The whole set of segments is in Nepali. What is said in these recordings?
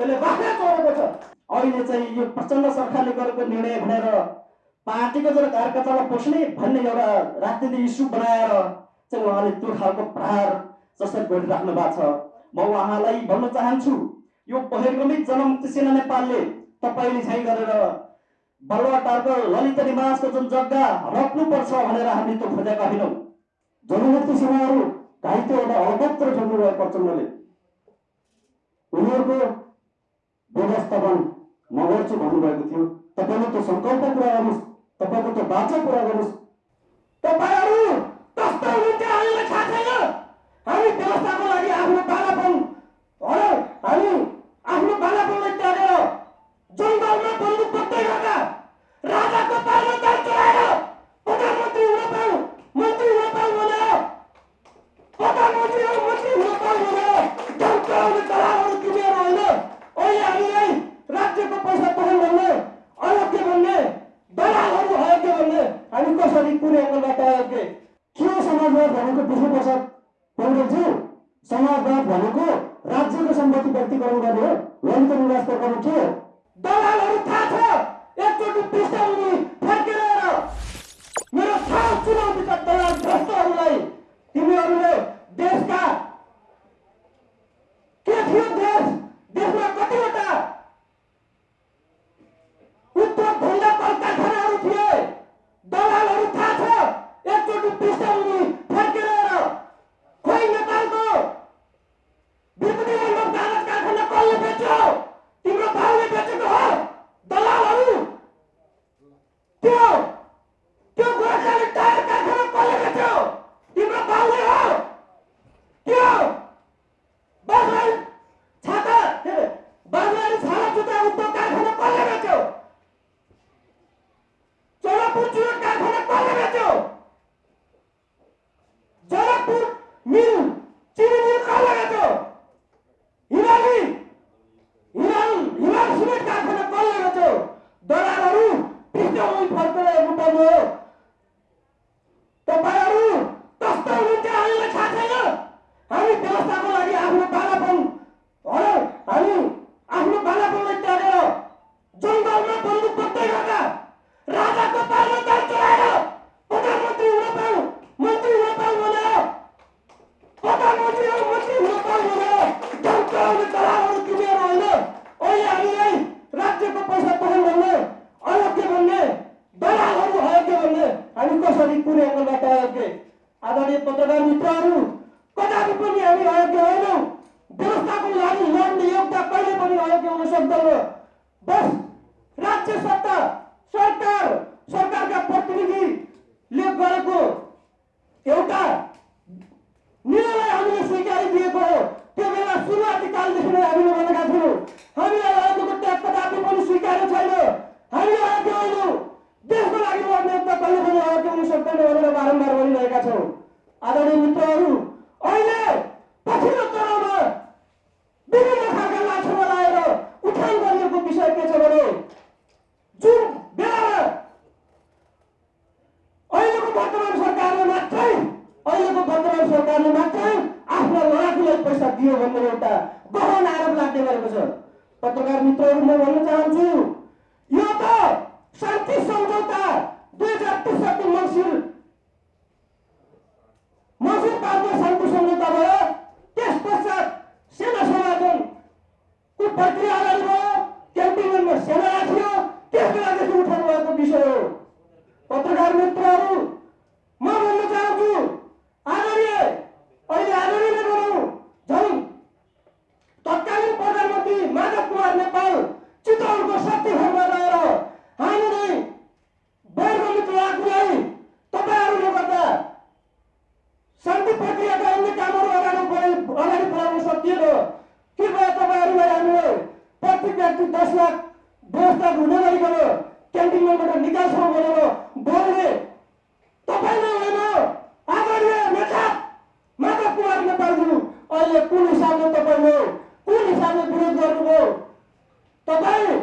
त्यसले बाख्रा चढेको छ। अहिले चाहिँ यो प्रचण्ड सरकारले गरेको निर्णय भनेर पार्टीको जर कार्यकर्तालाई पोस्ने भन्ने एउटा राजनीति इस्यु बनाएर चाहिँ उहाँले त्यो खालको प्रहार जसरी गरिराख्नु भएको छ। म उहाँलाई भन्न चाहन्छु यो बहिर्गमित जनमुक्ति सेना नेपालले तपाईँले चाहिँ गरेर बलवाटारको ललित निवासको जुन जग्गा रोक्नुपर्छ भनेर हामी त्यो खोजेका होइनौँ। जनमुक्ति सेनाहरू घाइते एउटा अवगत्र ठोक्नुभयो प्रचण्डले उनीहरूको व्यवस्थापन नगर्छु भन्नुभएको थियो। तपाईँले त्यो सङ्कल्प पुरा गर्नुहोस्। तपाईँको त्यो बाचा पुरा गर्नुहोस्। तपाईँहरू कस्तो हुनुहुन्छ हामीलाई थाहा छैन। हामी व्यवस्थाको लागि आफ्नो बालापन हामी आफ्नो बालापनलाई त्यागेर जङ्गलमा बन्दुक पत्दै गर्दा राजाको पालो चलाएर राज्यहरूले हामी कसरी कुन एङ्गलबाट तयार के समाजवाद भनेको विष्णुप्रसाद पौडेलज्यू? समाजवाद भनेको राज्यको सम्पत्ति व्यक्तिकरण गर्ने हो? वन्त निवास प्रकरण के हो? दलालहरू थाहा छ। एकचोटि पृष्ठभूमि फर्केर मेरो ठाउँ चुनौतीका दलाल भ्रष्टहरूलाई तिमीहरूले देशका Tá bom!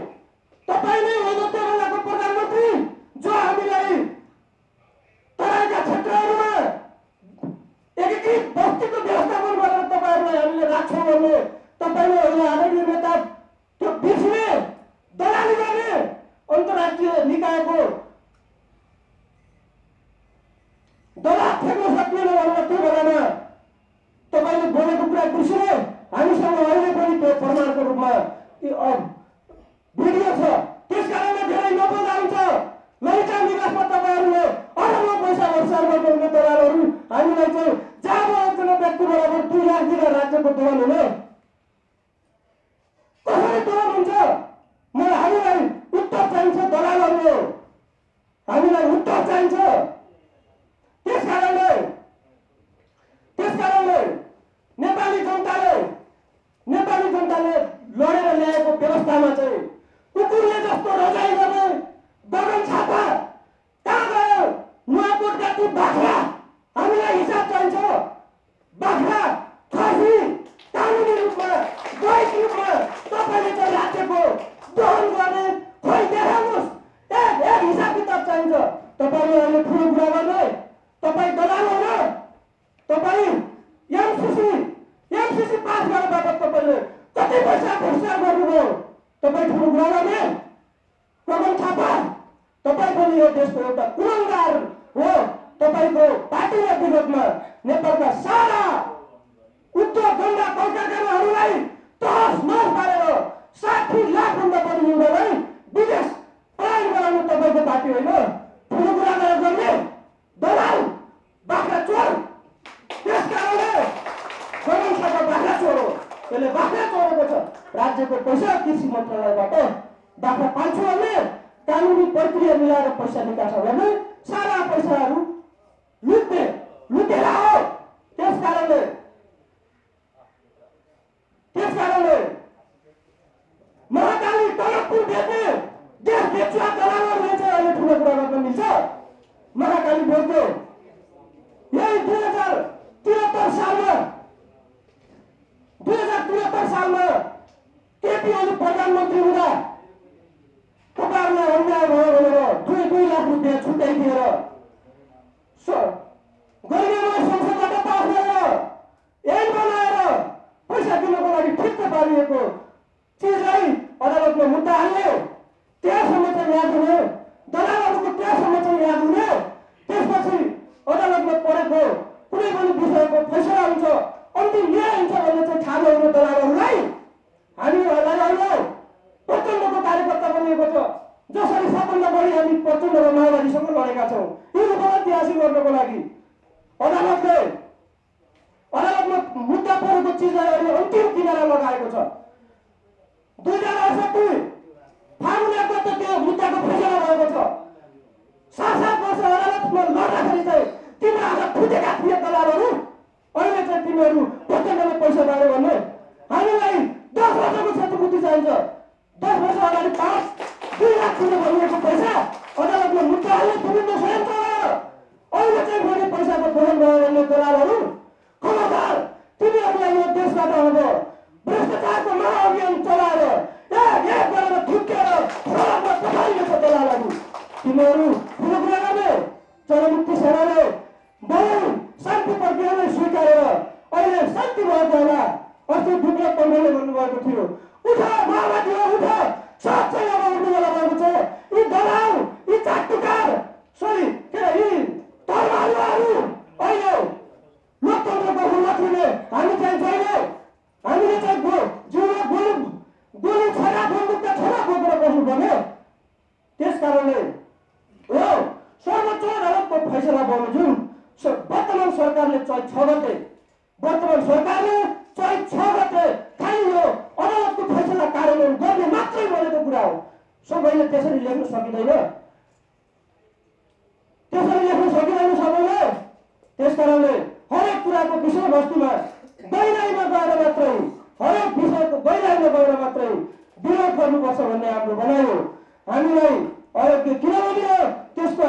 Venezuela, Venezuela,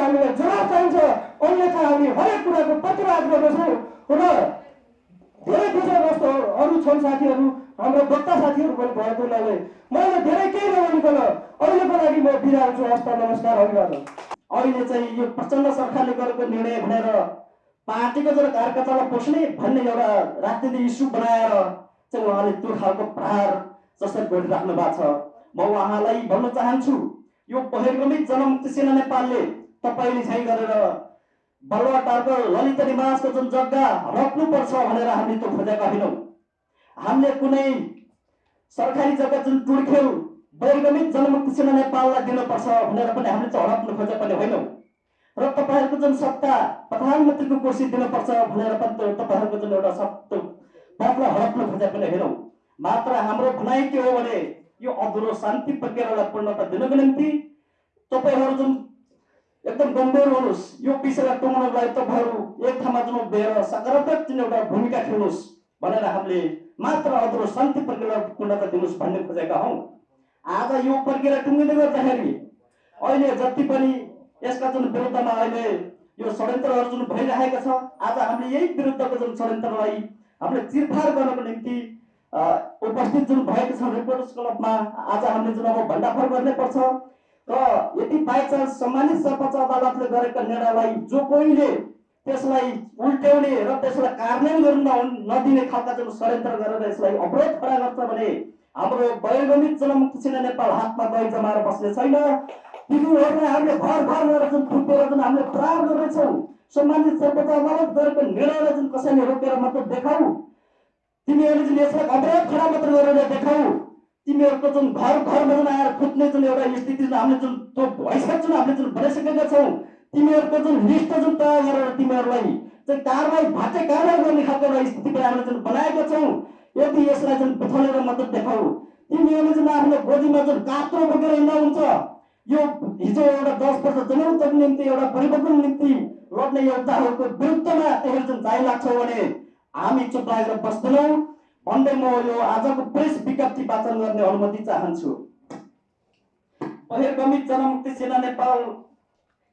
हामीलाई जवाब चाहिन्छ अन्यथा हामी हरेक कुराको प्रतिवाद गर्दछौँ र धेरै विषयवस्तुहरू अरू छन् साथीहरू हाम्रो वक्ता साथीहरू पनि भएको हुनाले मैले धेरै केही नभनिकन अहिलेको लागि म बिदा हुन्छु हस्त नमस्कार अभिवादन अहिले चाहिँ यो प्रचण्ड सरकारले गरेको निर्णय भनेर पार्टीको जर कार्यकर्तालाई पोस्ने भन्ने एउटा राजनीति इस्यु बनाएर चाहिँ उहाँले त्यो खालको प्रहार जसरी गरिराख्नु भएको छ म उहाँलाई भन्न चाहन्छु यो बहिर्गमित जनमुक्ति सेना नेपालले तपाईँले झैँ गरेर बलुवाटारको ललित निवासको जुन जग्गा रोक्नुपर्छ भनेर हामीले त्यो खोजेका होइनौँ। हामीले कुनै सरकारी जग्गा जुन टुर्ख्यौ बहिर्गमित जनमुक्ति सेना नेपाललाई दिनुपर्छ भनेर पनि हामीले चाहिँ हडप्नु खोजे पनि होइनौँ। र तपाईँहरूको जुन सत्ता प्रधानमन्त्रीको कुर्सी दिनुपर्छ भनेर पनि त्यो तपाईँहरूको जुन एउटा सत्य पदलाई हडप्नु खोजे पनि होइनौँ। मात्र हाम्रो भनाइ के हो भने यो अधुरो शान्ति प्रक्रियालाई पूर्णता दिनको निम्ति तपाईँहरू जुन एकदम गम्भीर हुनुहोस्। यो विषयलाई टुङ्गाउनको लागि तपाईँहरू एक ठाउँमा जुन उभिएर सकारात्मक जुन एउटा भूमिका खेल्नुहोस् भनेर हामीले मात्र अधुरो शान्ति प्रक्रियालाई पूर्णता दिनुहोस् भन्ने खोजेका हौँ। आज यो प्रक्रिया टुङ्गिँदै गर्दाखेरि अहिले जति पनि यसका जुन विरुद्धमा अहिले यो षड्यन्त्रहरू जुन भइरहेको छ आज हामीले यही विरुद्धको जुन षड्यन्त्रलाई हामीले चिरफार गर्नको निम्ति उपस्थित जुन भएको छ रिपोर्टर्स क्लबमा आज हामीले जुन अब भण्डाफोर गर्नै पर्छ। र यदि बाइचान्स सम्मानित सर्वोच्च अदालतले गरेका निर्णयलाई जो कोहीले त्यसलाई उल्ट्याउने र त्यसलाई कार्यान्वयन गर्न नदिने खालका जुन षड्यन्त्र गरेर यसलाई अवरोध खडा गर्छ भने हाम्रो बहिर्गमित जनमुक्ति सेना नेपाल हातमा दही जमाएर बस्ने छैन। तिनीहरूलाई हामीले घर घर गएर जुन थुपेर जुन हामीले प्रहार गर्नेछौँ सम्मानित सर्वोच्च अदालत गरेको निर्णयलाई जुन कसैले रोकेर मात्र देखाऊ। तिमीहरूले जुन यसलाई अवरोध खडा मात्र गरेर देखाऊ तिमीहरूको जुन घर घरमा जुन आएर कुद्ने जुन एउटा स्थिति जुन हामीले जुन त्यो भइसकेको जुन हामीले जुन बनाइसकेका छौँ तिमीहरूको जुन लिस्ट जुन तयार गरेर तिमीहरूलाई चाहिँ कारवाही भाटे कारवाही गर्ने खालको एउटा स्थिति पनि हामीले जुन बनाएका छौँ यदि यसलाई जुन बिथलेर मात्र देखाऊ। तिमीहरूले जुन आफ्नो गोजीमा जुन कात्रो बोकेर हिँड्दा हुन्छ यो हिजो एउटा दस वर्ष जनौतको निम्ति एउटा परिवर्तन निम्ति लड्ने योद्धाहरूको विरुद्धमा त्यसरी जुन जाइ लाग्छौ भने हामी चुप लागेर बस्दैनौँ। भन्दै म यो आजको प्रेस विज्ञप्ति वाचन गर्ने अनुमति चाहन्छु। बहिर्गमित जनमुक्ति सेना नेपाल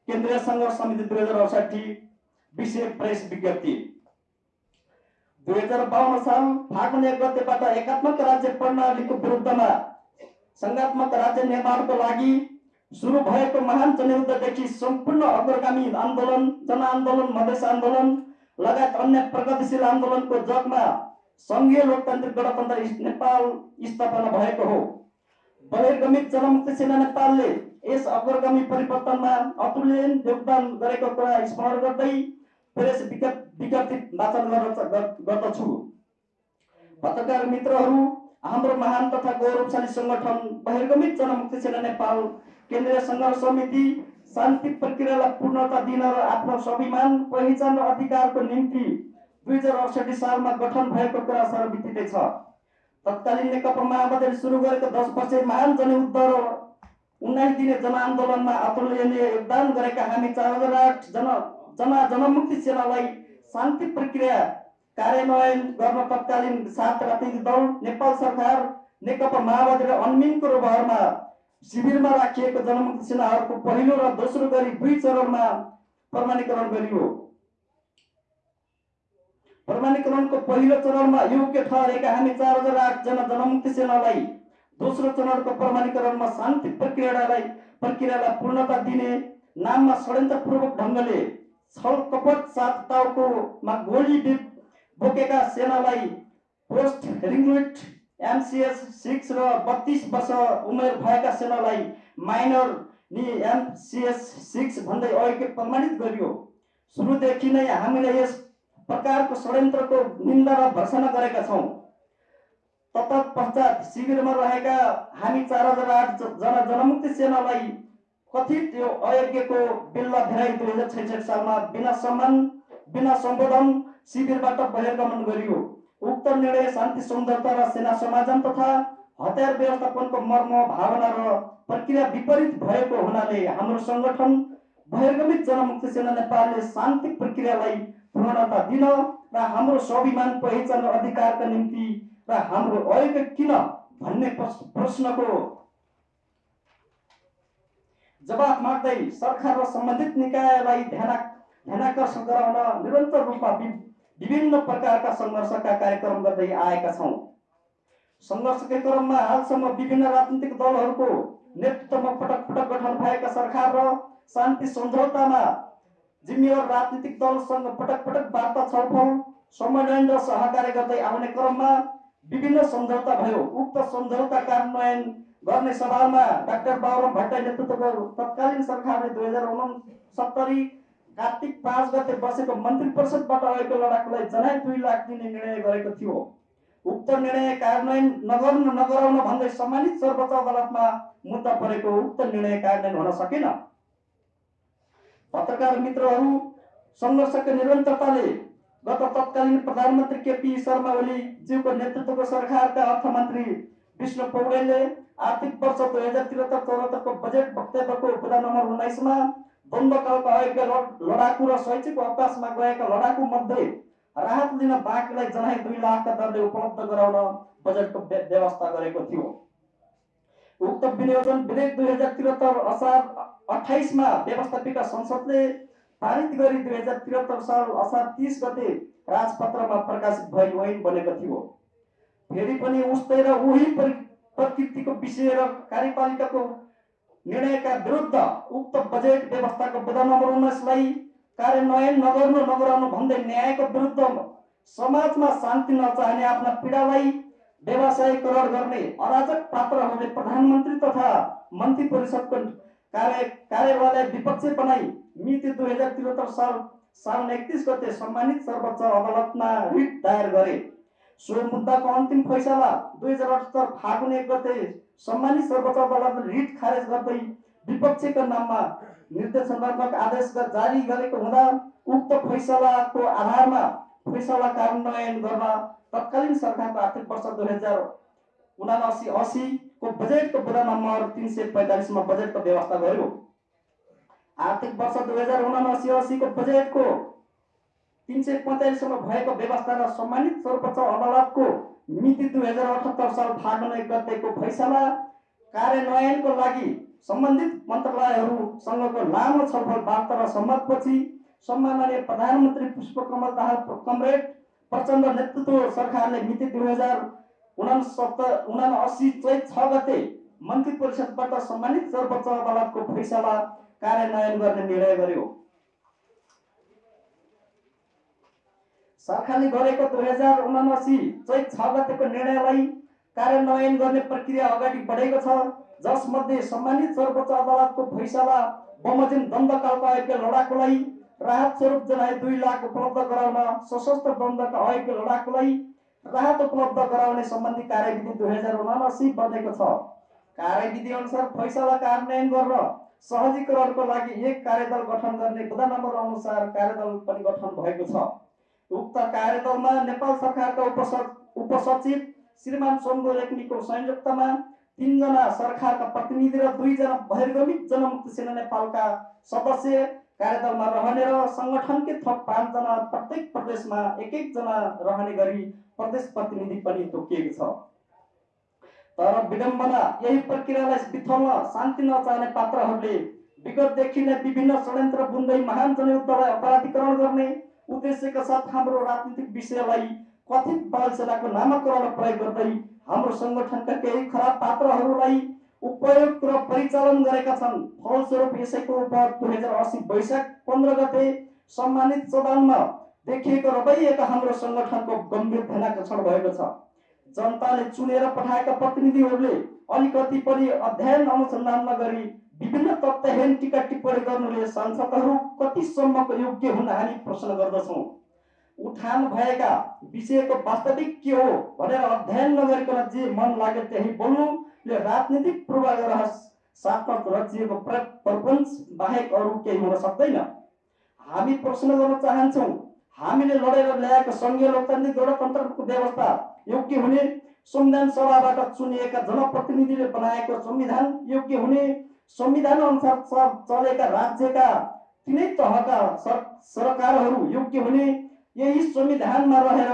केन्द्रीय सङ्घर्ष समिति दुई हजार अडसाठी विषय प्रेस विज्ञप्ति। दुई हजार बाहन्न साल फागुन एक गतेबाट एकात्मक राज्य प्रणालीको विरुद्धमा सङ्घात्मक राज्य निर्माणको लागि सुरु भएको महान जनयुद्धदेखि सम्पूर्ण अग्रगामी आन्दोलन जनआन्दोलन मधेस आन्दोलन लगायत अन्य प्रगतिशील आन्दोलनको जगमा सङ्घीय लोकतान्त्रिक गणतन्त्र नेपाल स्थापना भएको हो। बहिर्गमित जनमुक्ति सेना नेपालले यस अग्रगामी परिवर्तनमा अतुल्य योगदान गरेको कुरा स्मरण गर्दै प्रेस विज्ञप- विज्ञप्ति वाचन गर्न गर्दछु। पत्रकार मित्रहरू हाम्रो महान तथा गौरवशाली सङ्गठन बहिर्गमित जनमुक्ति सेना नेपाल केन्द्रीय सङ्घर्ष समिति शान्ति प्रक्रियालाई पूर्णता दिन र आफ्नो स्वाभिमान पहिचान र अधिकारको निम्ति दुई हजार अडसठी सालमा गठन भएको कुरा सर्वविदितै छ। तत्कालीन नेकपा माओवादीले सुरु गरेको दस वर्ष महान जनयुद्ध र उन्नाइस दिने जनआन्दोलनमा अतुलनीय योगदान गरेका हामी चार हजार आठ जन जना जनमुक्ति सेनालाई शान्ति प्रक्रिया कार्यान्वयन गर्न तत्कालीन सात राजनीतिक दल नेपाल सरकार नेकपा माओवादी र अन्मिनको रोबहरमा शिविरमा राखिएको जनमुक्ति सेनाहरूको पहिलो र दोस्रो गरी दुई चरणमा प्रमाणीकरण गरियो। प्रमाणीकरणको पहिलो चरणमा योग्य ठहरेका हामी चार हजार आठजना जनमुक्ति सेनालाई दोस्रो चरणको प्रमाणीकरणमा शान्ति प्रक्रियालाई प्रक्रियालाई पूर्णता दिने नाममा षड्यन्त्रपूर्वक ढङ्गले छल कपट साथ टाउकोमा गोली बोकेका सेनालाई पोस्ट रिङ्गुट एमसिएस सिक्स र बत्तिस वर्ष उमेर भएका सेनालाई माइनर नि एमसिएस सिक्स भन्दै अघि प्रमाणित गरियो। सुरुदेखि नै हामीले यस प्रकारको षड्यन्त्रको निन्दा र भर्सना गरेका छौँ। तत्पश्चात शिविरमा रहेका हामी चार हजार आठ जना जनमुक्ति सेनालाई कथित यो अयोग्यको बिल्ला भिराई दुई हजार छैसठी सालमा बिना सम्मान बिना सम्बोधन शिविरबाट बहिर्गमन गरियो। उक्त निर्णय शान्ति सौन्दर्यता र सेना समाजन तथा हतियार व्यवस्थापनको मर्म भावना र प्रक्रिया विपरीत भएको हुनाले हाम्रो सङ्गठन बहिर्गमित जनमुक्ति सेना नेपालले शान्ति प्रक्रियालाई पूर्णता दिन र हाम्रो स्वाभिमान पहिचान र अधिकारका निम्ति र हाम्रो अयोग्य किन भन्ने प्रश- प्रश्नको जवाफ माग्दै सरकार र सम्बन्धित निकायलाई ध्यान ध्यानाकर्षण गराउन निरन्तर रूपमा विभिन्न प्रकारका सङ्घर्षका कार्यक्रम गर्दै आएका छौँ। सङ्घर्षकै क्रममा हालसम्म विभिन्न राजनीतिक दलहरूको नेतृत्वमा पटक पटक गठन भएका सरकार र शान्ति सम्झौतामा जिम्मेवार राजनीतिक दलसँग पटक पटक वार्ता छलफल सम्मेलन र सहकार्य गर्दै आउने क्रममा विभिन्न सम्झौता भयो। उक्त सम्झौता कार्यान्वयन गर्ने सभामा डाक्टर बाबुराम भट्टराई नेतृत्वको तत्कालीन सरकारले दुई हजार उनसत्तरी कार्तिक पाँच गते बसेको मन्त्री परिषदबाट आएको लडाकुलाई जनाइ दुई लाख दिने निर्णय गरेको थियो। उक्त निर्णय कार्यान्वयन नगर्नु नगराउन भन्दै सम्मानित सर्वोच्च अदालतमा मुद्दा परेको उक्त निर्णय कार्यान्वयन हुन सकेन। पत्रकार मित्रहरू निरन्तरताले गत तत्कालीन प्रधानमन्त्री केपी शर्मा ओली ज्यूको नेतृत्वको सरकारका अर्थमन्त्री विष्णु पौडेलले आर्थिक वर्ष दुई हजार त्रिहत्तर चौहत्तरको बजेट वक्तव्यको बुदा नम्बर उन्नाइसमा द्वन्द्वकालका अयोग्य लड- लडाकु र शैक्षिक अवकाशमा गएका लडाकु मध्ये राहत लिन बाँकीलाई जनाइ दुई लाखका दरले उपलब्ध गराउन बजेटको व्य- व्यवस्था गरेको थियो। उक्त विनियोजन विधेयक दुई हजार त्रिहत्तर असार अठाइसमा व्यवस्थापिका संसदले पारित गरी दुई हजार त्रिहत्तर साल असार तिस गते राजपत्रमा प्रकाशित भई ऐन बनेको थियो। फेरि पनि उस्तै र उही परि- प्रकृतिको विषय र कार्यपालिकाको निर्णयका विरुद्ध उक्त बजेट व्यवस्थाको बुदा नम्बर उन्नाइसलाई कार्यान्वयन नगर्नु नगराउनु भन्दै न्यायको विरुद्ध समाजमा शान्ति नचाहने आफ्ना पीडालाई व्यवसायीकरण गर्ने अराजक पात्रहरूले प्रधानमन्त्री तथा मन्त्री परिषदको कार्य कार्यवाहलाई विपक्ष बनाई मिति दुई हजार त्रिहत्तर साल साउन एकतिस गते सम्मानित सर्वोच्च अदालतमा रिट दायर गरे। सो मुद्दाको अन्तिम फैसला दुई हजार अठहत्तर फागुन एक गते सम्मानित सर्वोच्च अदालतले रिट खारेज गर्दै विपक्षीको नाममा निर्देशनात्मक आदेश जारी गरेको हुँदा उक्त फैसलाको आधारमा फैसला कार्यान्वयन गर्न तत्कालीन सरकारको आर्थिक वर्ष दुई हजार उनासी असीको बजेटको बुदा नम्बर तिन सय पैँतालिसमा बजेटको व्यवस्था गर्यो आर्थिक वर्ष दुई हजार उनासी असीको बजेटको तिन सय पैँतालिसमा भएको व्यवस्था र सम्मानित सर्वोच्च अदालतको मिति दुई हजार अठहत्तर साल फागुन एक गतेको फैसला कार्यान्वयनको लागि सम्बन्धित मन्त्रालयहरूसँगको लामो छलफल वार्ता र सम्मतपछि सम्माननीय प्रधानमन्त्री पुष्पकमल दाहाल कमरेड प्रचण्ड नेतृत्व सरकारले मिति दुई हजार उनासत्तर उनासी चैत छ गते मन्त्री परिषदबाट सम्मानित सर्वोच्च अदालतको फैसला कार्यान्वयन गर्ने निर्णय गर्यो। सरकारले गरेको दुई हजार उनासी चैत छ गतेको निर्णयलाई कार्यान्वयन गर्ने प्रक्रिया अगाडि बढेको छ जसमध्ये सम्मानित सर्वोच्च अदालतको फैसला बमोजिम दण्डकालका अयोग्य लडाकुलाई राहत स्वरूप जनाए दुई लाख उपलब्ध गराउन सशस्त्र दण्डका अयोग्य लडाकुलाई राहत उपलब्ध गराउने सम्बन्धी कार्यविधि दुई हजार उनासी बनेको छ कार्यविधि अनुसार फैसला कार्यान्वयन गर्न सहजीकरणको लागि एक कार्यदल गठन गर्ने बुदा नम्बर अनुसार कार्यदल पनि गठन भएको छ उक्त कार्यदलमा नेपाल सरकारका उपस उपसचिव श्रीमान सोमगो रेग्मीको संयुक्तमा तिनजना सरकारका प्रतिनिधि र दुईजना बहिर्गमित जनमुक्ति सेना नेपालका सदस्य कार्यदलमा रहने र सङ्गठनकै थप पाँचजना प्रत्येक प्रदेशमा एक एकजना रहने गरी प्रदेश प्रतिनिधि पनि तोकिएको छ। तर विडम्बना यही प्रक्रियालाई बिथल्न शान्ति नचाहने पात्रहरूले विगतदेखि नै विभिन्न षड्यन्त्र बुन्दै महान जनयुद्धलाई अपराधीकरण गर्ने उद्देश्यका साथ हाम्रो राजनीतिक विषयलाई कथित बाल सेनाको नामाकरण प्रयोग गर्दै हाम्रो सङ्गठनका केही खराब पात्रहरूलाई उपयोग र परिचालन गरेका छन्। फलस्वरूप यसैको उपहार दुई हजार असी वैशाख पन्ध्र गते सम्मानित सदनमा देखिएको रवैयाका हाम्रो सङ्गठनको गम्भीर ध्यानाकर्षण भएको छ। जनताले चुनेर पठाएका प्रतिनिधिहरूले अलिकति पनि अध्ययन अनुसन्धान नगरी विभिन्न तथ्यहीन टिका टिप्पणी गर्नुले सांसदहरू कतिसम्मको योग्य हुन हामी प्रश्न गर्दछौँ। उठान भएका विषयको वास्तविक के हो भनेर अध्ययन नगरिकन जे मन लाग्यो त्यही बोल्नुले राजनीतिक पूर्वाग्रह साथमा रचिएको प्र प्रपञ्च बाहेक अरू केही हुन सक्दैन। हामी प्रश्न गर्न चाहन्छौँ हामीले लडेर ल्याएको सङ्घीय लोकतान्त्रिक गणतन्त्रको व्यवस्था योग्य हुने संविधान सभाबाट चुनिएका जनप्रतिनिधिले बनाएको संविधान योग्य हुने संविधान अनुसार चलेका राज्यका तिनै तहका सर सरकारहरू योग्य हुने यही संविधानमा रहेर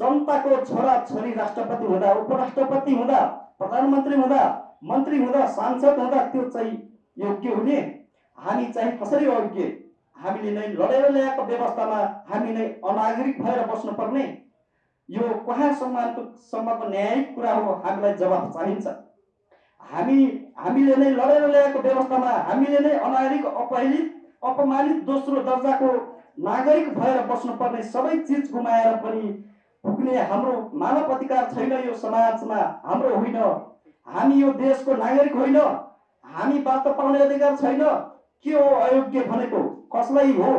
जनताको छोरा छोरी राष्ट्रपति हुँदा उपराष्ट्रपति हुँदा प्रधानमन्त्री हुँदा मन्त्री हुँदा सांसद हुँदा त्यो चाहिँ योग्य हुने हामी चाहिँ कसरी अयोग्य हामीले नै लडेर ल्याएको व्यवस्थामा हामी नै अनागरिक भएर बस्नुपर्ने। यो कहाँ सम्मानको सम्मको न्यायिक कुरा हो हामीलाई जवाफ चाहिन्छ। हामी हामीले नै लडेर ल्याएको व्यवस्थामा हामीले नै अनागरिक अपहेलित अपमानित दोस्रो दर्जाको नागरिक भएर बस्नुपर्ने सबै चिज गुमाएर पनि पुग्ने हाम्रो मानव अधिकार छैन यो समाजमा हाम्रो होइन। हामी यो देशको नागरिक होइन। हामी बाटो पाउने अधिकार छैन। के हो अयोग्य भनेको? कसलाई हो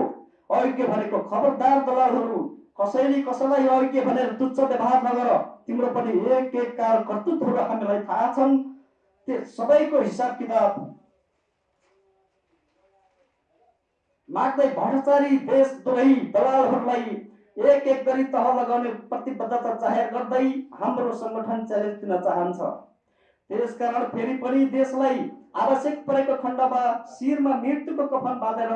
अयोग्य भनेको? खबरदार दलालहरू कसैले कसैलाई अयोग्य भनेर तुच्छ व्यवहार नगर। तिम्रो पनि एक एक कार कर्तृत्वहरू हामीलाई थाहा छन्। त्यो सबैको हिसाब किताब। माग्दै भ्रष्टाचारी देशद्रोही दलालहरूलाई एक एक गरी तह लगाउने प्रतिबद्धता जाहेर गर्दै हाम्रो सङ्गठन च्यालेन्ज दिन चाहन्छ। त्यसकारण फेरि पनि देशलाई आवश्यक परेको खण्डमा शिरमा मृत्युको कफन बाँधेर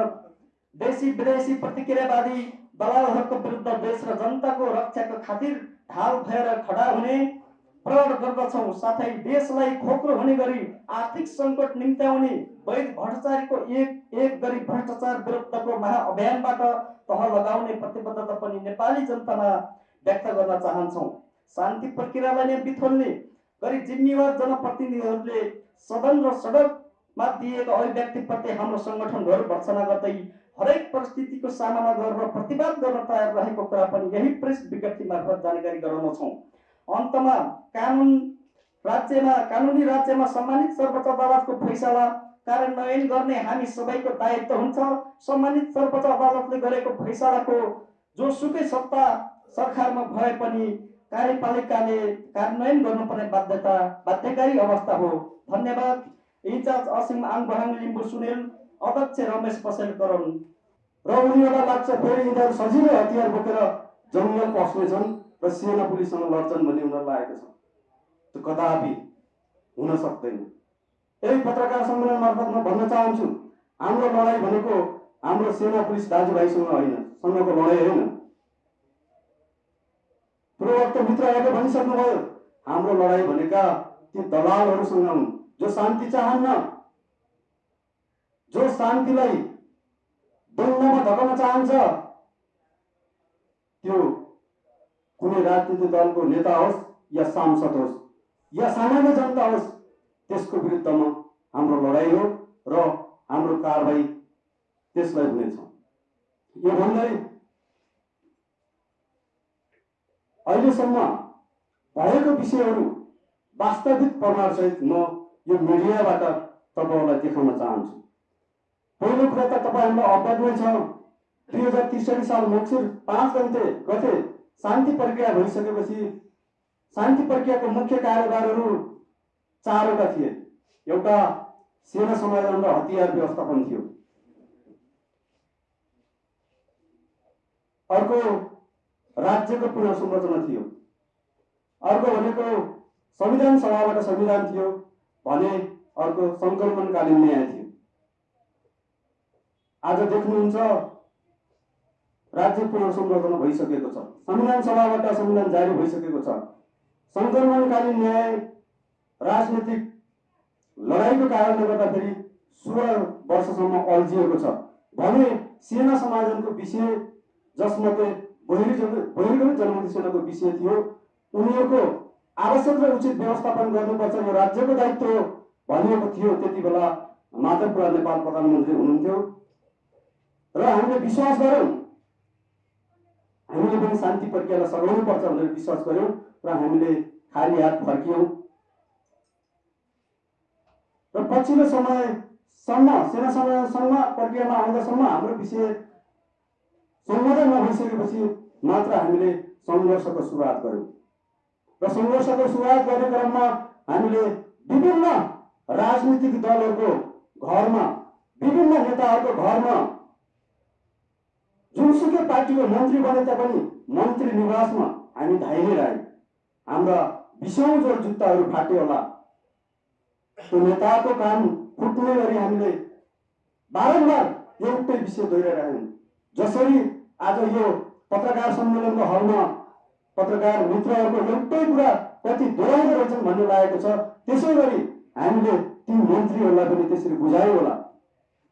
देशी विदेशी प्रतिक्रियावादी दलालहरूको विरुद्ध देश र जनताको रक्षाको खातिर ढाल भएर खडा हुने प्रण गर्दछौँ। साथै देशलाई खोक्रो हुने गरी आर्थिक सङ्कट निम्त्याउने वैध भ्रष्टाचारीको एक एक गरी भ्रष्टाचार विरुद्धको महाअभियानबाट तह लगाउने प्रतिबद्धता पनि नेपाली जनतामा व्यक्त गर्न चाहन्छौँ। शान्ति प्रक्रियालाई नै बिथोल्ने गरी जिम्मेवार जनप्रतिनिधिहरूले सदन र सडकमा दिएको अभिव्यक्तिप्रति हाम्रो सङ्गठनहरू भर्सना गर्दै हरेक परिस्थितिको सामना गरेर प्रतिवाद गर्न तयार रहेको कुरा पनि यही प्रेस विज्ञप्ति मार्फत जानकारी गराउनेछौँ अन्तमा कानुन राज्यमा कानुनी राज्यमा सम्मानित सर्वोच्च अदालतको फैसला कार्यान्वयन गर्ने हामी सबैको दायित्व हुन्छ। सम्मानित सर्वोच्च अदालतले गरेको फैसलाको जोसुकै सत्ता सरकारमा भए पनि कार्यपालिकाले कार्यान्वयन गर्नुपर्ने बाध्यता बाध्यकारी अवस्था हो। धन्यवाद। इन्चार्ज असिम आङबहाङ लिम्बू सुनेल अध्यक्ष रमेश पसेल करण र उनीहरूलाई लाग्छ फेरि यिनीहरू सजिलै हतियार बोकेर जङ्गल पस्नेछन् र सेना पुलिससँग लड्छन् भन्ने उनीहरूलाई लागेको छ। त्यो कदापि हुन सक्दैन। यही पत्रकार सम्मेलन मार्फत म भन्न चाहन्छु हाम्रो लडाइँ भनेको हाम्रो सेना पुलिस दाजुभाइसँग होइन सँगको लडाइँ होइन। पूर्ववक्त मित्रहरूले भनिसक्नुभयो हाम्रो लडाइँ भनेका ती दलालहरूसँग हुन् जो शान्ति चाहन्न जो शान्तिलाई द्वन्द्वमा धकाउन चाहन्छ त्यो कुनै राजनीतिक दलको नेता होस् या सांसद होस् या सामान्य जनता होस् त्यसको विरुद्धमा हाम्रो लडाइँ हो र हाम्रो कारवाही त्यसलाई हुनेछ। यो भन्दै अहिलेसम्म भएको विषयहरू वास्तविक प्रमाणसहित म यो मिडियाबाट तपाईँहरूलाई देखाउन चाहन्छु। पहिलो कुरा त तपाईँहरूलाई अवगत नै छ दुई हजार त्रिसठी साल मक्सिर पाँच गते गते शान्ति प्रक्रिया भइसकेपछि शान्ति प्रक्रियाको मुख्य कार्यभारहरू चारवटा थिए। एउटा सेना समाधान र हतियार व्यवस्थापन थियो। अर्को राज्यको पुनर्संरचना थियो। अर्को भनेको संविधान सभाबाट संविधान थियो भने अर्को सङ्कलनकालीन न्याय थियो। आज देख्नुहुन्छ राज्य पुनर्संरचना भइसकेको छ। संविधान सभाबाट संविधान जारी भइसकेको छ। सङ्कलनकालीन न्याय राजनीतिक लडाइँको कारणले गर्दाखेरि सोह्र वर्षसम्म अल्झिएको छ। भने सेना समाधानको विषय जसमध्ये बहिरी जन बहिरी जनमुक्ति सेनाको विषय थियो उनीहरूको आवश्यक र उचित व्यवस्थापन गर्नुपर्छ यो राज्यको दायित्व हो भनिएको थियो। त्यति बेला माधवपुरा नेपाल प्रधानमन्त्री हुनुहुन्थ्यो। र हामीले विश्वास गऱ्यौँ। हामीले पनि शान्ति प्रक्रियालाई सघाउनुपर्छ भनेर विश्वास गऱ्यौँ र हामीले खाली हात फर्कियौँ। र पछिल्लो समयसम्म सेना समाजसम्म प्रक्रियामा आउँदासम्म हाम्रो विषय सम्बोधन नभइसकेपछि मात्र हामीले सङ्घर्षको सुरुवात गऱ्यौँ। र सङ्घर्षको सुरुवात गर्ने क्रममा हामीले विभिन्न राजनीतिक दलहरूको घरमा विभिन्न नेताहरूको घरमा जुनसुकै पार्टीको मन्त्री बने तापनि मन्त्री निवासमा हामी धाइने रह्यौँ हाम्रा बिसौँ जोड जुत्ताहरू फाट्यो होला नेताको काम फुट्ने गरी हामीले बारम्बार एउटै विषय दोहोऱ्याइरह्यौँ जसरी आज यो पत्रकार सम्मेलनको हलमा पत्रकार मित्रहरूको एउटै कुरा कति दोहोऱ्याउँदो रहेछन् भन्ने लागेको छ त्यसै गरी हामीले ती मन्त्रीहरूलाई पनि त्यसरी बुझायो होला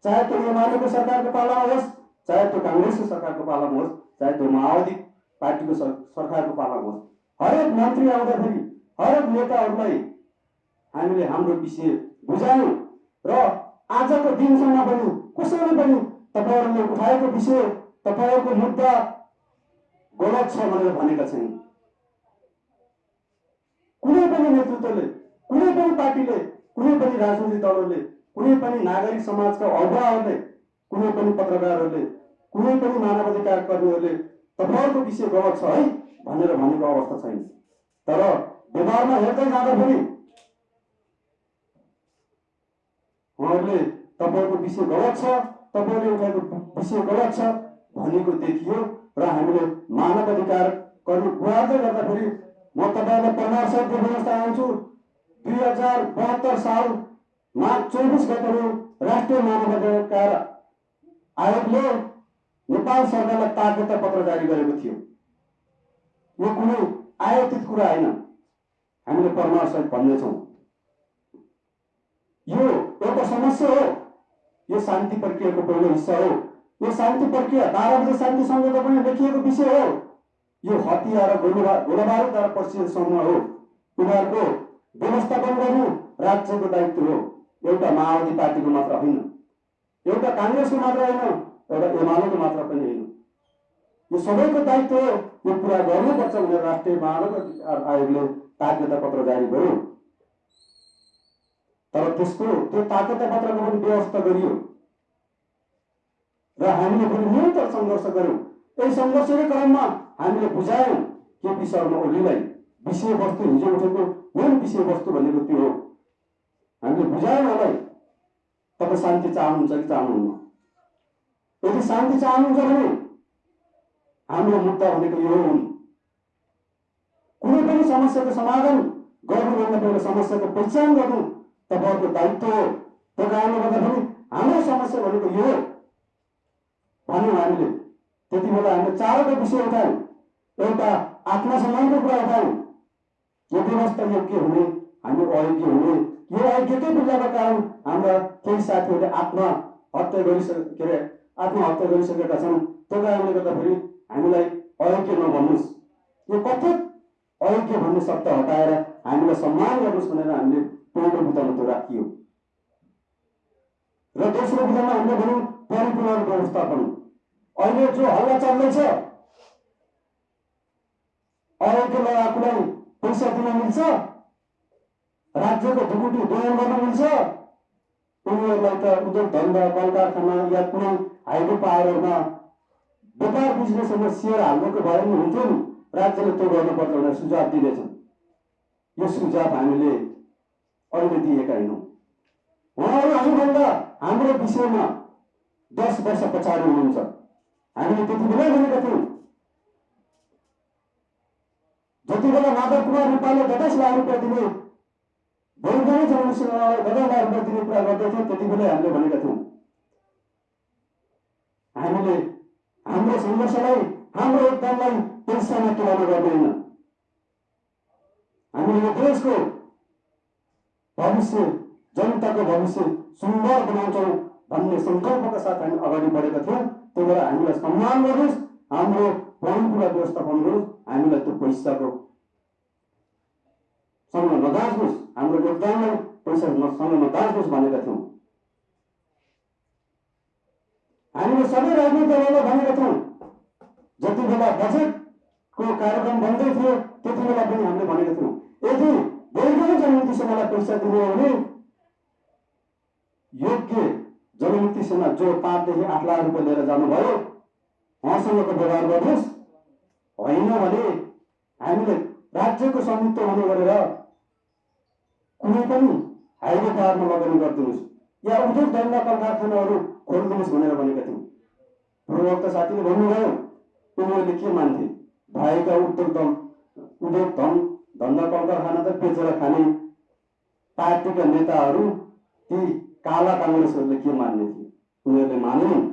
चाहे त्यो एमालेको सरकारको पालामा होस् चाहे त्यो काङ्ग्रेसको सरकारको पालामा होस् चाहे त्यो माओवादी पार्टीको सर सरकारको पालामा होस्। हरेक मन्त्री आउँदाखेरि हरेक नेताहरूलाई हामीले हाम्रो विषय बुझायौँ र आजको दिनसम्म पनि कसैले पनि तपाईँहरूले उठाएको विषय तपाईँहरूको मुद्दा गलत छ भनेर भनेका छैन। पनि नेतृत्वले कुनै पनि पार्टीले कुनै पनि राजनीतिक दलहरूले कुनै पनि नागरिक समाजका अगुवाहरूले कुनै पनि पत्रकारहरूले कुनै पनि मानवाधिकार कर्मीहरूले तपाईँहरूको विषय गलत छ है भनेर भनेको अवस्था छैन। तर व्यवहारमा हेर्दै जाँदाखेरि उहाँहरूले तपाईँको विषय गलत छ तपाईँले उठाएको विषय गलत छ भनेको देखियो र हामीले मानव अधिकार कर्मी गुहार्दै गर्दाखेरि म तपाईँलाई प्रमाण सहित देखाउन चाहन्छु दुई हजार बहत्तर साल मार्च चौबिस गतेको राष्ट्रिय मानव अधिकार आयोगले नेपाल सरकारलाई ताकता पत्र जारी गरेको थियो। यो कुनै आयोजित कुरा होइन। हामीले सहित भन्नेछौँ। यो समस्या हो यो शान्ति प्रक्रियाको पहिलो हिस्सा हो यो शान्ति प्रक्रिया बाह्र शान्ति सम्झौता पनि लेखिएको विषय हो यो हतियार र गोला गोलाबारुद्वारा परिचित समूह हो उनीहरूको व्यवस्थापन गर्नु राज्यको दायित्व हो एउटा माओवादी पार्टीको मात्र होइन एउटा काङ्ग्रेसको मात्र होइन एउटा एमालेको मात्र पनि होइन यो सबैको दायित्व हो यो कुरा गर्नुपर्छ भनेर राष्ट्रिय अधिकार आयोगले ताकता पत्र जारी गर्यो तर त्यसको त्यो ताकता पत्रको पनि व्यवस्था गरियो। र हामीले पनि निरन्तर सङ्घर्ष गर्यौँ यही सङ्घर्षकै क्रममा हामीले बुझायौँ केपी शर्मा ओलीलाई विषयवस्तु हिजो उठेको मेन विषयवस्तु भनेको त्यो हो। हामीले बुझायौँ उहाँलाई तपाईँ शान्ति चाहनुहुन्छ कि चाहनुहुन्न? यदि शान्ति चाहनुहुन्छ भने हाम्रो मुद्दा भनेको यो हुन् कुनै पनि समस्याको समाधान गर्नुभन्दा पहिला समस्याको पहिचान गर्नु तपाईँहरूको दायित्व हो त्यो कारणले गर्दाखेरि हाम्रो समस्या भनेको यो भन्यौँ हामीले। त्यति बेला हामीले चारवटा विषय उठायौँ। एउटा आत्मसम्मानको कुरा उठायौँ। यो व्यवस्था योग्य हुने? हामी अयोग्य हुने? यो अयोग्यकै बेलाका कारण हाम्रा केही साथीहरूले आत्महत्या गरिसके के अरे आत्महत्या गरिसकेका छन्। त्यो कारणले गर्दाखेरि हामीलाई अयोग्य नभन्नुहोस्। यो कथित अयोग्य भन्ने शब्द हटाएर हामीलाई सम्मान गर्नुहोस् भनेर हामीले पहिलो बुदामा त्यो राखियो र दोस्रो बुदामा हामीले भनौँ परिपूर्ण व्यवस्थापन अहिले जो हल्ला चल्दैछ अयोग्य लगाएकोलाई पैसा दिन मिल्छ राज्यको ढुकुटी दोहन गर्न मिल्छ उनीहरूलाई त उद्योग धन्दा कल कारखाना या कुनै हाइवे पावरमा व्यापार बिजनेसमा सेयर हाल्नुको भए पनि हुन्थ्यो नि राज्यले त्यो गर्नुपर्छ भनेर सुझाव दिँदैछन् यो सुझाव हामीले अहिले दिएका होइनौँ। उहाँहरू हामीभन्दा हाम्रो विषयमा दस वर्ष पछाडि हुनुहुन्छ। हामीले त्यति बेलै भनेका थियौँ। जति बेला माधव कुमार नेपालले दस लाख रुपियाँ दिने बहुजनै दस लाख रुपियाँ दिने कुरा गर्दैथ्यौँ त्यति बेलै हामीले भनेका थियौँ। हामीले हाम्रो सङ्घर्षलाई हाम्रो योगदानलाई पैसामा तुलना गर्दैन। हामीले यो देशको भविष्य जनताको भविष्य सुन्दर बनाउँछौँ भन्ने सङ्कल्पका साथ हामी अगाडि बढेका थियौँ। त्यही भएर हामीलाई सम्मान गर्नुहोस्। हाम्रो परम्परा व्यवस्थापन गर्नुहोस् हामीलाई त्यो पैसाको सँग नदाच्नुहोस्। हाम्रो योगदानलाई पैसा सँग नदाच्नुहोस् भनेका थियौँ। हामीले सबै राजनीतिक दलहरूलाई भनेका थियौँ। जति बेला बजेटको कार्यक्रम बन्दै थियो त्यति बेला पनि हामीले भनेका थियौँ। यदि वैज्ञानिक जनमुक्ति सेनालाई पैसा दिने हो भने योग्य जनमुक्ति सेना जो पाँचदेखि आठ लाख रुपियाँ लिएर जानुभयो उहाँसँगको व्यवहार गर्नुहोस् होइन भने हामीले राज्यको स्वामित्व हुने गरेर कुनै पनि हाइवे पाहाडमा लगानी गरिदिनुहोस् या उद्योग धन्दा कल कारखानाहरू खोलिदिनुहोस् भनेर भनेका थियौँ पूर्ववक्ता साथीले भन्नुभयो उनीहरूले के मान्थे भएका उद्योग धन उद्योग धन धन्दा कल कारखाना त बेचेर खाने पार्टीका नेताहरू ती काला काङ्ग्रेसहरूले के मान्ने थिए? उनीहरूले मानेनन्।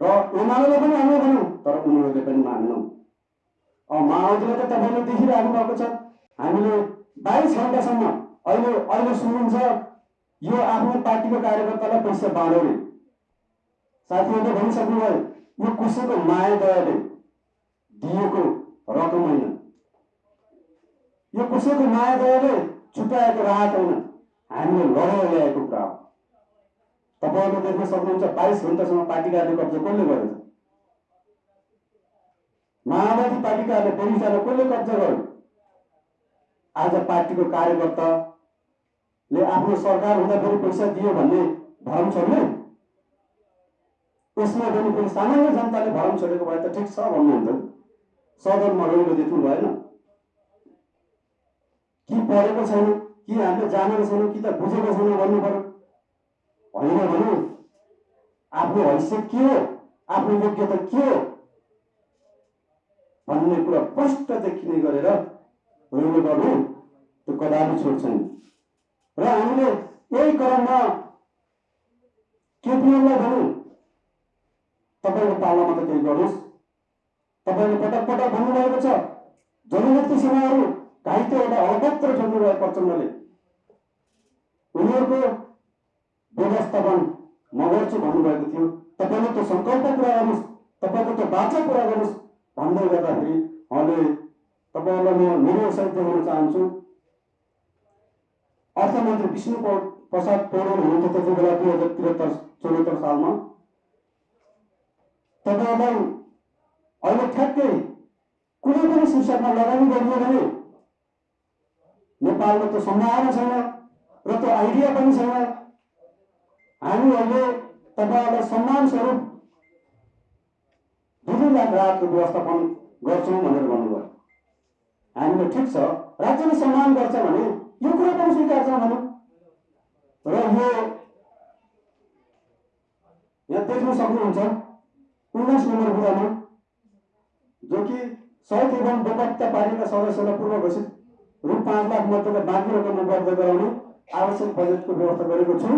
र एमाले पनि हामीले भन्यौँ तर उनीहरूले पनि मानेनौँ अब माओवादीले त तपाईँले देखिराख्नु भएको छ। हामीले बाइस घन्टासम्म अहिले अहिले सुनिन्छ यो आफ्नो पार्टीको कार्यकर्तालाई पैसा बाँड्यो साथीहरूले भनिसक्नुभयो यो कसैको माया दयाले दिएको रकम होइन। यो कसैको माया दयाले छुट्याएको राहत होइन हामीले लडेर ल्याएको कुरा हो। तपाईँहरूले देख्न सक्नुहुन्छ बाइस घन्टासम्म पार्टी कार्य कब्जा कसले गरेछ? माओवादी पार्टीकाहरूले बगैँचालाई कसले कब्जा गर्यो? आज पार्टीको कार्यकर्ताले आफ्नो सरकार हुँदाखेरि पैसा दियो भन्ने भरम छोड्ने? यसमा पनि फेरि सामान्य जनताले भरम छोडेको भए त ठिक छ भन्नुहुन्थ्यो सदनमा रहिलो देख्नु भएन कि पढेको छैन कि हामीले जानेको छैनौँ कि त बुझेको छैनौँ भन्नु पर्यो होइन भने आफ्नो हैसियत के हो? आफ्नो योग्यता के हो? भन्ने कुरा स्पष्ट देखिने गरेर रहिलो गर्नु त्यो कदापि छोड्छन्। र हामीले यही क्रममा केपिएललाई भन्यौँ तपाईँको पालामा त केही गर्नुहोस्। तपाईँले पटक पटक भन्नुभएको छ जनमुक्ति सेनाहरू घाइते एउटा अलपत्र छोड्नुभयो प्रचण्डले उनीहरूको व्यवस्थापन म गर्छु भन्नुभएको थियो तपाईँले त्यो सङ्कल्प पुरा गर्नुहोस् तपाईँको त्यो बाचा पुरा गर्नुहोस् भन्दै गर्दाखेरि उहाँले तपाईँहरूलाई म मेरो सहित चाहन्छु अर्थमन्त्री विष्णु प्रसाद पौडेल हुनुहुन्थ्यो त्यति बेला दुई हजार त्रिहत्तर चौहत्तर सालमा तपाईँहरूलाई अहिले ठ्याक्कै कुनै पनि शीर्षकमा लगानी गरियो भने नेपालमा त्यो सम्भावना छैन र त्यो आइडिया पनि छैन। हामी अहिले तपाईँहरूलाई सम्मान स्वरूप दुई दुई लाख राहतको व्यवस्थापन गर्छौँ भनेर भन्नुभयो। हामीले ठिक छ राज्यले सम्मान गर्छ भने यो कुरा पनि स्वीकार छ भनौँ। र यो यहाँ देख्न सक्नुहुन्छ उन्नाइस नम्बर बुदामा जो कि सहित एवं बेपत्ता पार्टीका सदस्यलाई पूर्व घोषित रु पाँच लाख मध्येका बाँकी रकम उपलब्ध गराउने आवश्यक बजेटको व्यवस्था गरेको छु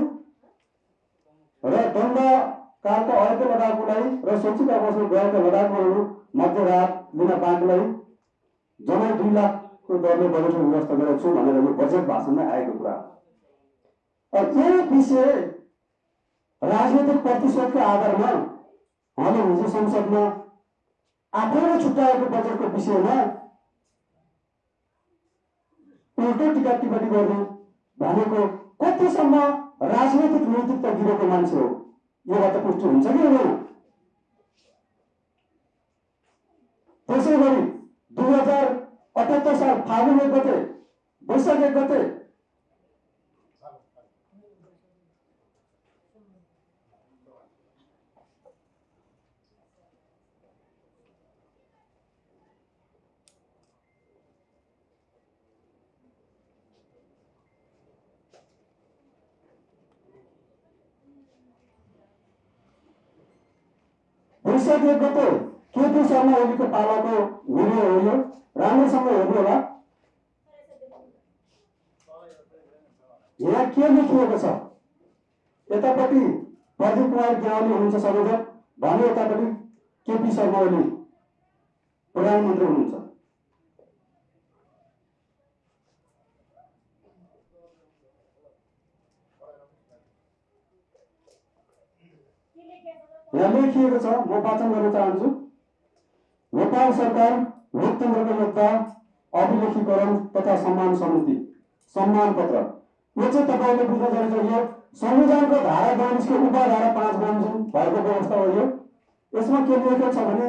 र दण्डकालका अयोग्य लडाकुलाई र शैक्षिक अवसरमा गएका लडाकुहरू मध्य राहत लिन बाँकीलाई जम्मै दुई लाखको दरले बजेटको व्यवस्था गरेको छु भनेर यो बजेट भाषणमा आएको कुरा हो। अब यही विषय राजनैतिक प्रतिशतको आधारमा उहाँले हिजो संसदमा आफैले छुट्याएको बजेटको विषयमा उल्टो टिका टिप्पणी गर्नु भनेको कतिसम्म राजनैतिक नैतिकता गिरेको मान्छे हो योबाट पुष्टि हुन्छ कि हुँदैन त्यसै गरी दुई हजार अठहत्तर साल फागुन एक गते वैशाख एक गते वैशाख गते केपी शर्मा ओलीको पालाको भिडियो हो यो? राम्रोसँग हेर्नु होला यहाँ के लेखिएको छ? यतापट्टि प्रदीप कुमार ज्ञावली हुनुहुन्छ संयोजक भने यतापट्टि केपी शर्मा ओली। प्रधानमन्त्री हुनुहुन्छ। यहाँ लेखिएको छ? म वाचन गर्न चाहन्छु। नेपाल सरकार लोकतन्त्रको योद्धा अभिलेखीकरण तथा सम्मान समिति सम्मान पत्र। यो चाहिँ तपाईँले बुझ्न जरुरी छ यो संविधानको धारा बयालिसको उपधारा पाँच बमोजिम भएको व्यवस्था हो यो। यसमा के लेखेको छ भने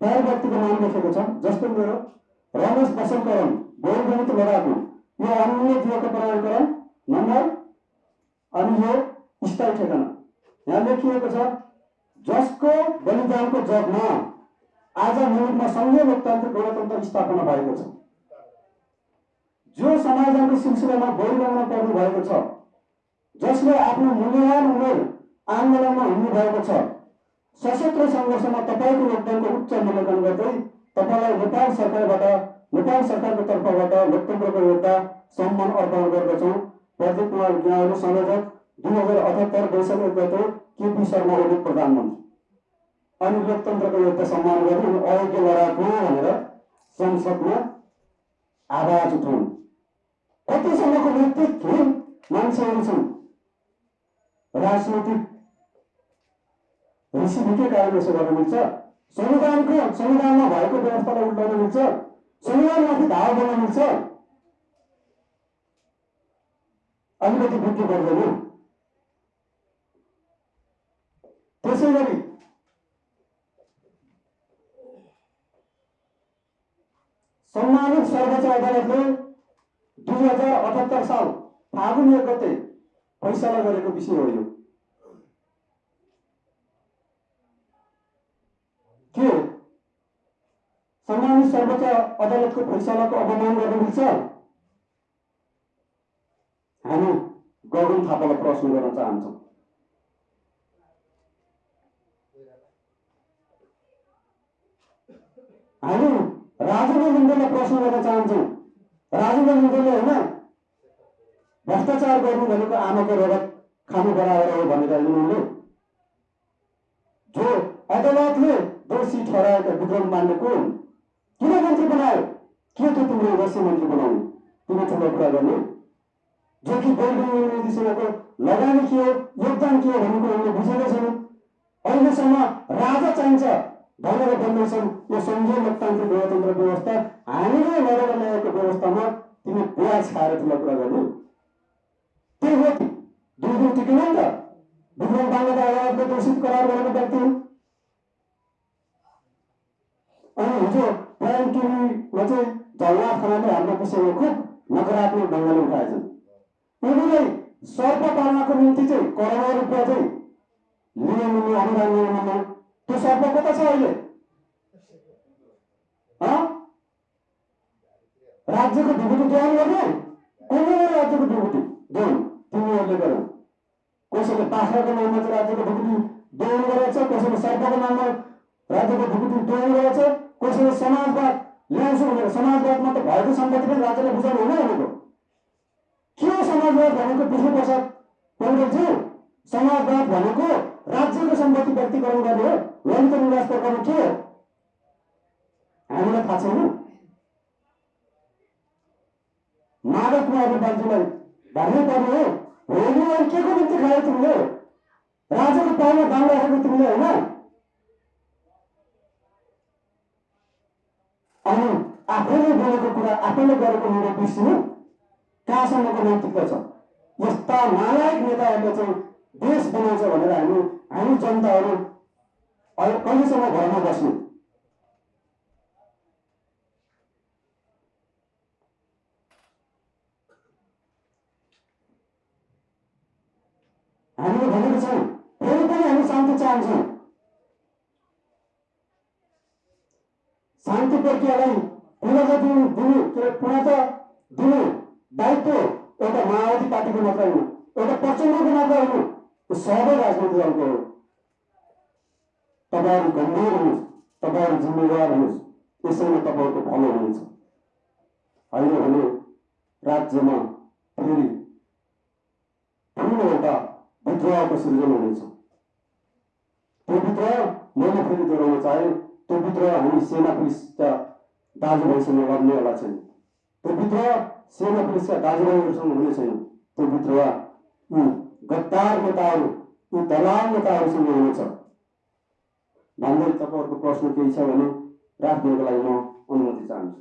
प्राय व्यक्तिको नाम लेखेको छ जस्तो मेरो रमेश बसन्तकरण बहुगणित लडाकु। यो अन्य दिएको प्रमाणीकरण नम्बर अनि यो स्थायी ठेगाना। यहाँ लेखिएको छ जसको बलिदानको जगमा आज मुलुकमा सङ्घीय लोकतान्त्रिक गणतन्त्र स्थापना भएको छ। जो समाजको सिलसिलामा बोलिरहन पर्नु भएको छ जसले आफ्नो मूल्यवान उमेर आन्दोलनमा हिँड्नु भएको छ सशस्त्र सङ्घर्षमा तपाईँको योगदानको उच्च मूल्याङ्कन गर्दै तपाईँलाई नेपाल सरकारबाट नेपाल सरकारको तर्फबाट लोकतन्त्रको योद्धा सम्मान अर्पण गर्दछौँ। प्रदीप कुमार ज्ञावली संयोजक दुई हजार अठहत्तर वैशाख एक गते केपी शर्मा ओली प्रधानमन्त्री अनि लोकतन्त्रको योद्धा सम्मान गर्नु अनि अयोग्य लडाकु भनेर संसदमा आवाज उठाउनु कतिसम्मको नेतृत्वहीन मान्छेहरू छन् राजनैतिक ऋषिभिकै कारण यसो गर्न मिल्छ संविधानको संविधानमा भएको व्यवस्थालाई उल्टाउन मिल्छ संविधानमाथि धावा गर्न मिल्छ अलिकति बुझ्नु पर्दैन गरी सम्मानित सर्वोच्च अदालतले दुई हजार अठहत्तर साल फागुन एक गते फैसला गरेको विषय हो यो के सम्मानित सर्वोच्च अदालतको फैसलाको अवमान गर्न मिल्छ हामी गगन थापालाई प्रश्न गर्न चाहन्छौँ हामी राजेन्द्र लिङ्गलाई प्रश्न गर्न चाहन्छौँ। राजेन्द्र लिङ्गले होइन? भ्रष्टाचार गर्नु भनेको आमाको रगत खानु बराबर हो भनेर उनीहरूले जो अदालतले दोषी ठहराएका विक्रम हुन् किन मन्त्री बनायो के थियो तिम्रो उद्देश्य मन्त्री बनाउने? तिमी ठुलो कुरा गर्ने। जो कि बैगुनी मोदीसँगको लगानी के हो योगदान के हो भन्ने कुरा उनले बुझेकै छैनन्। अहिलेसम्म राजा चाहिन्छ। भनेर भन्दैछन् यो सङ्घीय लोकतान्त्रिक गणतन्त्र व्यवस्था हामीले लडेर ल्याएको व्यवस्थामा तिमी बुवा छाएर ठुलो कुरा गर्ने। त्यही हो दुई दिन टिकेन नि त। विक्रम बाङ्लाका अदालतले दोषित करार गरेको व्यक्ति। अनि हिजो प्राइम टिभीमा चाहिँ झलनाथ खनाले हाम्रो विषयमा खुब नकारात्मक ढङ्गले उठाएछन्। उनीहरूलाई सर्प पाल्नको निम्ति चाहिँ करोडौँ रुपियाँ चाहिँ लिन अनुदान लिन त्यो सर्प कता छ अहिले? राज्यको ढुकुटी दोहन गर्ने कसले राज्यको ढुकुटी दोहन तिमीहरूले गर कसैले बाख्राको नाममा चाहिँ राज्यको ढुकुटी दोहन गरेको छ कसैले सर्पको नाममा राज्यको ढुकुटी दोहन गरेको छ कसैले समाजवाद ल्याउँछु भनेर समाजवादमा त भएको सम्पत्ति पनि राज्यलाई बुझाउनु हुँदैन भनेको के समाजवाद भनेको विष्णुप्रसाद पौडेलज्यू समाजवाद भनेको राज्यको सम्पत्ति व्यक्तिकरण गर्ने हो ललित निवास प्रकरण के हो? हामीलाई थाहा छैन। माधव कुमार नेपालजीलाई भन्नै पर्ने हो होलीलाई के को निम्ति खायो तिमीले। राजाको पाउमा दाम राखेको तिमीले होइन? अनि आफैले बोलेको कुरा आफैले गरेको निर्णय बिर्सिनु कहाँसम्मको नैतिकता छ? यस्ता नालायक नेताहरूले चाहिँ देश बनाउँछ भनेर हामी हामी जनताहरू अहिले कहिलेसम्म घरमा बस्नु? हामीले भनेको छौँ फेरि पनि हामी शान्ति चाहन्छौँ। शान्ति प्रक्रियालाई पुनः दिनु दिनु के पुनः दिनु दायित्व एउटा माओवादी पार्टीको मात्र होइन एउटा प्रचण्डको मात्र होइन सबै राजनैतिक दलको हो तपाईँहरू गम्भीर हुनुहोस् तपाईँहरू जिम्मेवार हुनुहोस् यसैले तपाईँहरूको भलो हुनेछ। होइन भने राज्यमा फेरि ठुलो एउटा विद्रोहको सृजना हुनेछ। त्यो विद्रोह मैले फेरि दोहोऱ्याउन चाहे त्यो विद्रोह हामी सेना पुलिसका दाजुभाइसँग लड्नेवाला छैन। त्यो विद्रोह सेना पुलिसका दाजुभाइहरूसँग हुने छैन। त्यो विद्रोह गद्दार नेताहरू यी दलाल नेताहरूसँग हुनेछ भन्दै तपाईँहरूको प्रश्न केही छ भने राख्नको लागि म अनुमति चाहन्छु।